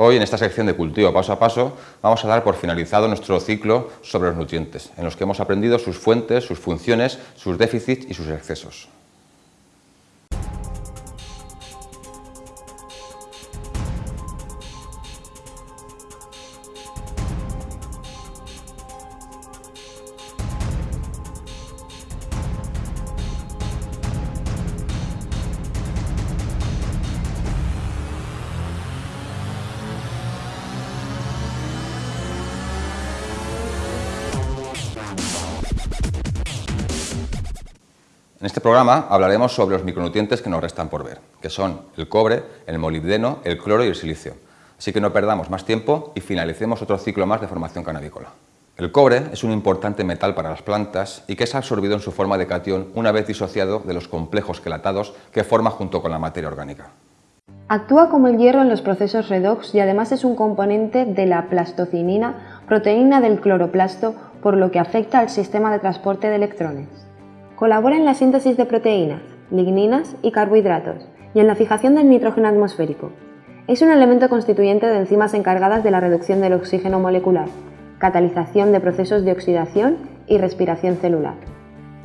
Hoy, en esta sección de cultivo paso a paso, vamos a dar por finalizado nuestro ciclo sobre los nutrientes, en los que hemos aprendido sus fuentes, sus funciones, sus déficits y sus excesos. En este programa hablaremos sobre los micronutrientes que nos restan por ver, que son el cobre, el molibdeno, el cloro y el silicio. Así que no perdamos más tiempo y finalicemos otro ciclo más de formación canábicola. El cobre es un importante metal para las plantas y que es absorbido en su forma de catión una vez disociado de los complejos quelatados que forma junto con la materia orgánica. Actúa como el hierro en los procesos redox y además es un componente de la plastocinina, proteína del cloroplasto, por lo que afecta al sistema de transporte de electrones. Colabora en la síntesis de proteínas, ligninas y carbohidratos y en la fijación del nitrógeno atmosférico. Es un elemento constituyente de enzimas encargadas de la reducción del oxígeno molecular, catalización de procesos de oxidación y respiración celular.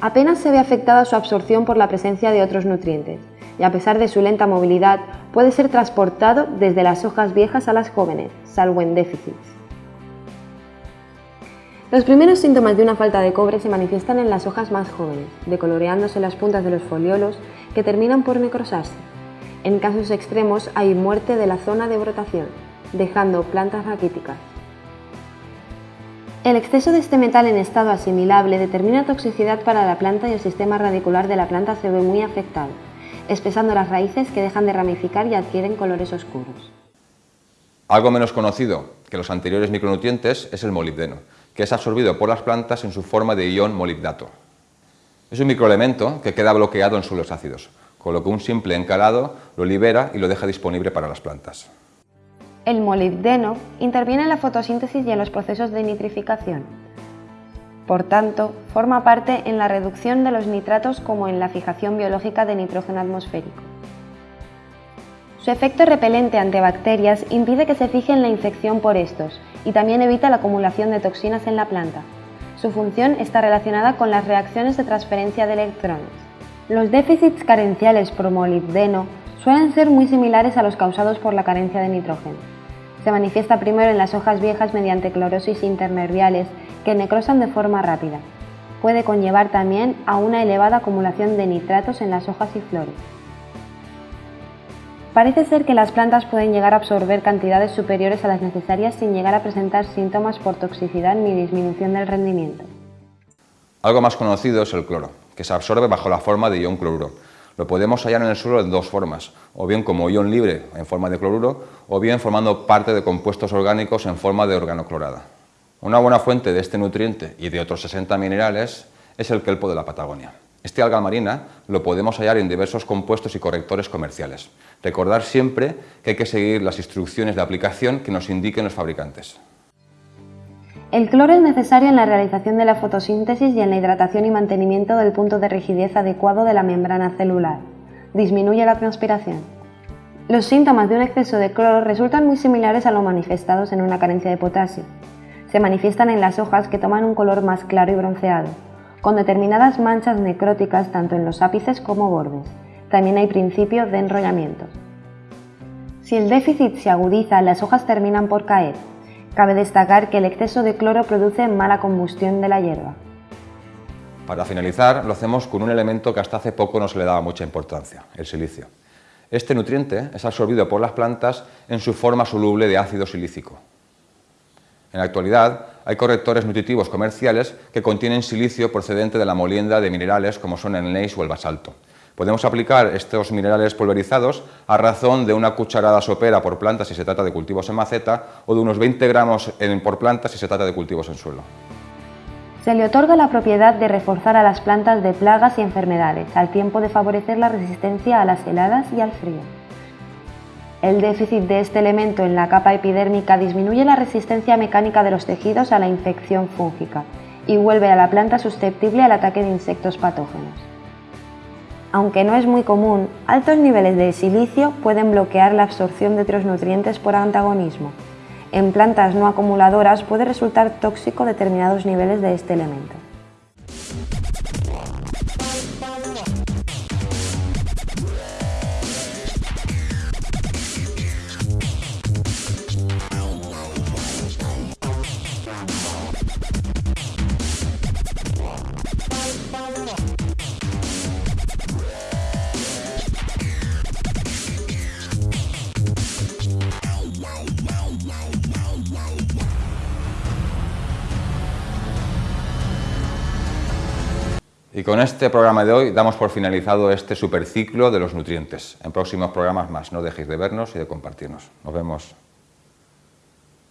Apenas se ve afectada su absorción por la presencia de otros nutrientes y a pesar de su lenta movilidad puede ser transportado desde las hojas viejas a las jóvenes, salvo en déficits. Los primeros síntomas de una falta de cobre se manifiestan en las hojas más jóvenes, decoloreándose las puntas de los foliolos que terminan por necrosarse. En casos extremos hay muerte de la zona de brotación, dejando plantas raquíticas. El exceso de este metal en estado asimilable determina toxicidad para la planta y el sistema radicular de la planta se ve muy afectado, espesando las raíces que dejan de ramificar y adquieren colores oscuros. Algo menos conocido que los anteriores micronutrientes es el molibdeno, que es absorbido por las plantas en su forma de ion molibdato. Es un microelemento que queda bloqueado en suelos ácidos, con lo que un simple encalado lo libera y lo deja disponible para las plantas. El molibdeno interviene en la fotosíntesis y en los procesos de nitrificación. Por tanto, forma parte en la reducción de los nitratos como en la fijación biológica de nitrógeno atmosférico. Su efecto repelente ante bacterias impide que se fije en la infección por estos y también evita la acumulación de toxinas en la planta. Su función está relacionada con las reacciones de transferencia de electrones. Los déficits carenciales por molibdeno suelen ser muy similares a los causados por la carencia de nitrógeno. Se manifiesta primero en las hojas viejas mediante clorosis internerviales que necrosan de forma rápida. Puede conllevar también a una elevada acumulación de nitratos en las hojas y flores. Parece ser que las plantas pueden llegar a absorber cantidades superiores a las necesarias sin llegar a presentar síntomas por toxicidad ni disminución del rendimiento. Algo más conocido es el cloro, que se absorbe bajo la forma de ion cloruro. Lo podemos hallar en el suelo de dos formas, o bien como ion libre en forma de cloruro, o bien formando parte de compuestos orgánicos en forma de organoclorada. Una buena fuente de este nutriente y de otros 60 minerales es el kelpo de la Patagonia. Este alga marina lo podemos hallar en diversos compuestos y correctores comerciales. Recordar siempre que hay que seguir las instrucciones de aplicación que nos indiquen los fabricantes. El cloro es necesario en la realización de la fotosíntesis y en la hidratación y mantenimiento del punto de rigidez adecuado de la membrana celular. Disminuye la transpiración. Los síntomas de un exceso de cloro resultan muy similares a los manifestados en una carencia de potasio. Se manifiestan en las hojas que toman un color más claro y bronceado con determinadas manchas necróticas tanto en los ápices como bordes. También hay principios de enrollamiento. Si el déficit se agudiza, las hojas terminan por caer. Cabe destacar que el exceso de cloro produce mala combustión de la hierba. Para finalizar, lo hacemos con un elemento que hasta hace poco no se le daba mucha importancia, el silicio. Este nutriente es absorbido por las plantas en su forma soluble de ácido silícico. En la actualidad, hay correctores nutritivos comerciales que contienen silicio procedente de la molienda de minerales como son el neis o el basalto. Podemos aplicar estos minerales pulverizados a razón de una cucharada sopera por planta si se trata de cultivos en maceta o de unos 20 gramos por planta si se trata de cultivos en suelo. Se le otorga la propiedad de reforzar a las plantas de plagas y enfermedades, al tiempo de favorecer la resistencia a las heladas y al frío. El déficit de este elemento en la capa epidérmica disminuye la resistencia mecánica de los tejidos a la infección fúngica y vuelve a la planta susceptible al ataque de insectos patógenos. Aunque no es muy común, altos niveles de silicio pueden bloquear la absorción de otros nutrientes por antagonismo. En plantas no acumuladoras puede resultar tóxico determinados niveles de este elemento. Y con este programa de hoy damos por finalizado este superciclo de los nutrientes. En próximos programas más, no dejéis de vernos y de compartirnos. Nos vemos.